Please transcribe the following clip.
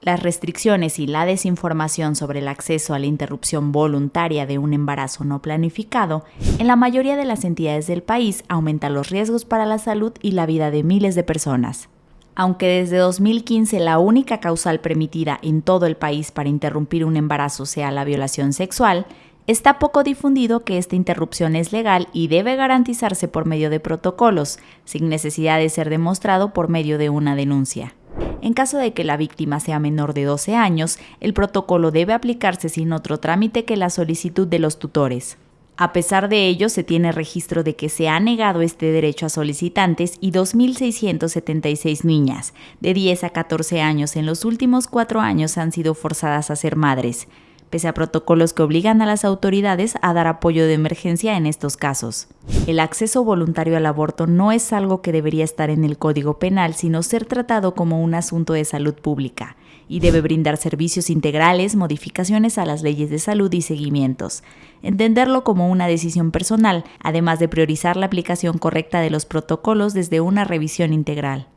Las restricciones y la desinformación sobre el acceso a la interrupción voluntaria de un embarazo no planificado en la mayoría de las entidades del país aumenta los riesgos para la salud y la vida de miles de personas. Aunque desde 2015 la única causal permitida en todo el país para interrumpir un embarazo sea la violación sexual, está poco difundido que esta interrupción es legal y debe garantizarse por medio de protocolos, sin necesidad de ser demostrado por medio de una denuncia. En caso de que la víctima sea menor de 12 años, el protocolo debe aplicarse sin otro trámite que la solicitud de los tutores. A pesar de ello, se tiene registro de que se ha negado este derecho a solicitantes y 2.676 niñas de 10 a 14 años en los últimos cuatro años han sido forzadas a ser madres, pese a protocolos que obligan a las autoridades a dar apoyo de emergencia en estos casos. El acceso voluntario al aborto no es algo que debería estar en el Código Penal, sino ser tratado como un asunto de salud pública y debe brindar servicios integrales, modificaciones a las leyes de salud y seguimientos. Entenderlo como una decisión personal, además de priorizar la aplicación correcta de los protocolos desde una revisión integral.